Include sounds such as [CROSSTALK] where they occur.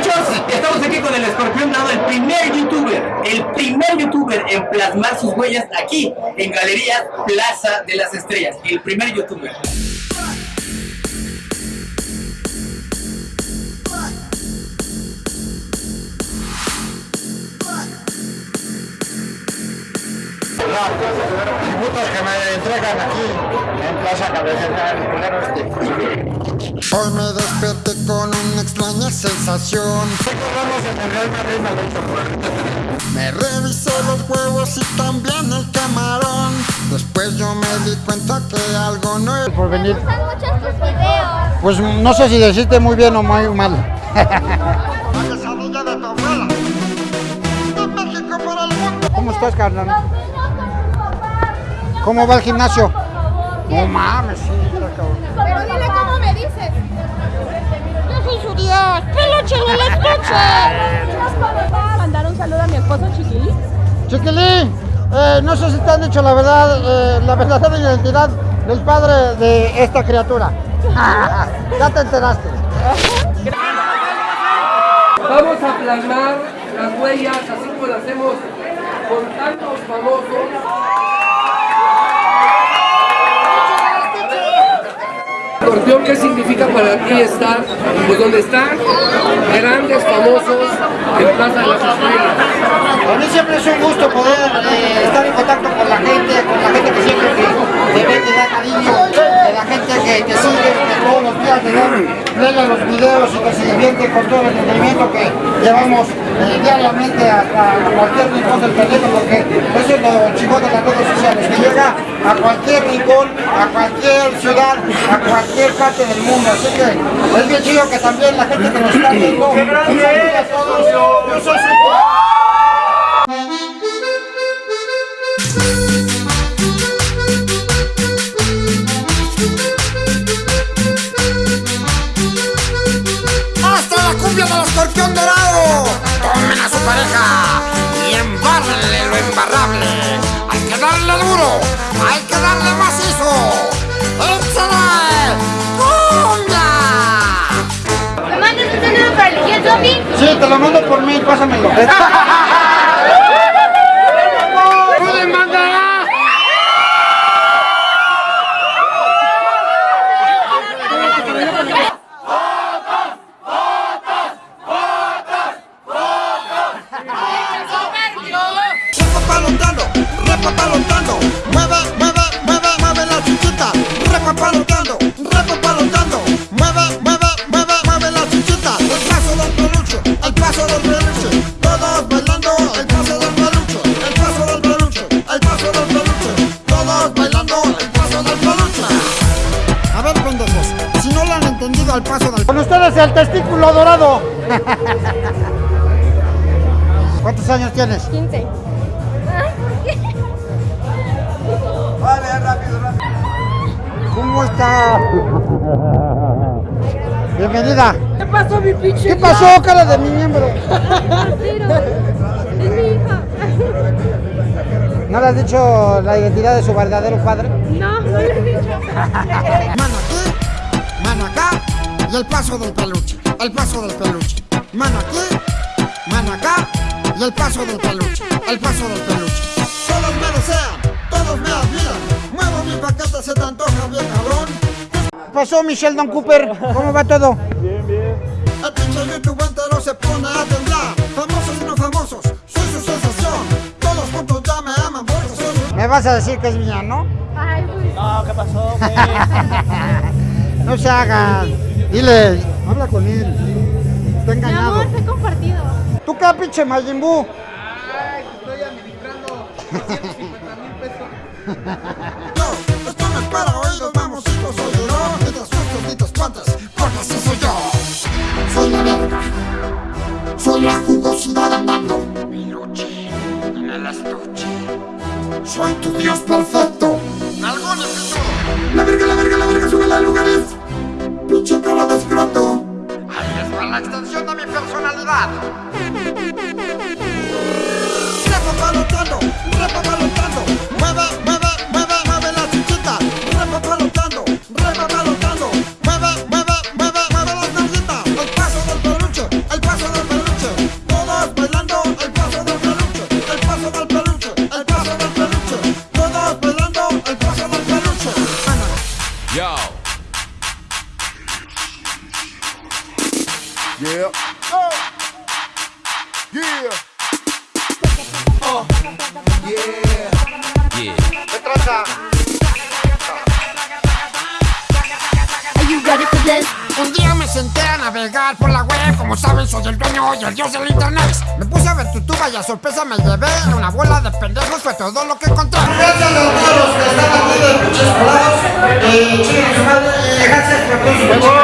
estamos aquí con el escorpión dorado, el primer youtuber, el primer youtuber en plasmar sus huellas aquí en Galería Plaza de las Estrellas, el primer youtuber. Tributos que me entregan aquí en Plaza Cabecera Hoy me desperté con una extraña sensación. Me revisé los huevos y también el camarón. Después yo me di cuenta que algo no es. Por venir. Pues no sé si decirte muy bien o muy mal. [LAUGHS] ¿Cómo estás, carnal? ¿Cómo va el gimnasio? Por favor. No mames, sí, está cabrón. Pero dile cómo me dices. Yo soy su Dios, peluche de la noche. mandar un saludo a mi esposo Chiquilín. Chiquilín, eh, no sé si te han dicho la verdad, eh, la verdadera identidad del padre de esta criatura. [LAUGHS] ya te enteraste. Vamos a plasmar las huellas así como lo hacemos con tantos famosos. ¿Qué significa para ti estar pues donde están grandes famosos en Plaza de las Estrellas? Para mí siempre es un gusto poder eh, estar en contacto con la gente, con la gente que siempre te, te ve, te da cariño, la gente que sigue, todos los días te dan a los videos y que se divierte con todo el entretenimiento que llevamos eh, diariamente hasta cualquier rincón del planeta, porque eso es lo chingón de las redes sociales, que llega a cualquier rincón, a cualquier ciudad, a cualquier parte del mundo. Así que es bien chido que también la gente que nos está viendo, a todos. Yo soy ¡Hasta la cumbia del escorpión dorado! Tomen a su pareja y embárrenle lo embarrable. Hay que darle duro, hay que darle macizo. ¡Échale! ¡Cumbia! ¿Me mandas un saludo para el tío Tommy? Sí, te lo mando por mí, pásamelo. [LAUGHS] repapalotando, mueve, mueve, mueve, mueve la chichita. Repapalotando, repapalotando, mueve, mueve, mueve, mueve la chichita. El paso del peluche, el paso del peluche. Todos bailando el paso del peluche, el paso del peluche, el paso del peluche. Todos bailando el paso del peluche. A ver, pendejos, si no lo han entendido al paso del Con ustedes el testículo dorado. [LAUGHS] ¿Cuántos años tienes? 15. ¿Cómo está? Bienvenida. ¿Qué pasó, mi pinche? ¿Qué pasó, cara de mi miembro? [LAUGHS] Es mi hija. ¿No le has dicho la identidad de su verdadero padre? No, no le he dicho. Mano aquí, mano acá y el paso del peluche, el paso del peluche. Mano aquí, mano acá y el paso del peluche, el paso del peluche. Todos me desean, todos me admiran. Mi paquete, se te antoja bien cabrón. ¿Qué pasó, Michelle Don Cooper? ¿Cómo va todo? El pinche YouTube entero se pone a temblar. Famosos y no famosos, soy su sensación. Todos juntos ya me aman porque soy su... Me vas a decir que es mía, ¿no? Ay, pues. No [LAUGHS] se hagan. Dile, habla con él. Está Mi engañado. amor, fue compartido. ¿Tú qué, pinche Majin Buu? Yo, esto Soy la jugosidad andando. Peluche en el estuche. Soy tu dios perfecto. Nalgón pitudo. La verga, la verga, la verga, sube a lugares. Pinche cara de escroto. Ahí va la extensión de mi personalidad. Oh, yeah. ¿Qué traza? Are you ready for this? Un día me senté a navegar por la web, como saben soy el dueño y el dios del internet. Me puse a ver tu tuba y a sorpresa me llevé una bola de pendejos, fue todo lo que encontré. Gracias a todos los que están aquí de pinches colados. Chinguen a su madre. Eh, gracias por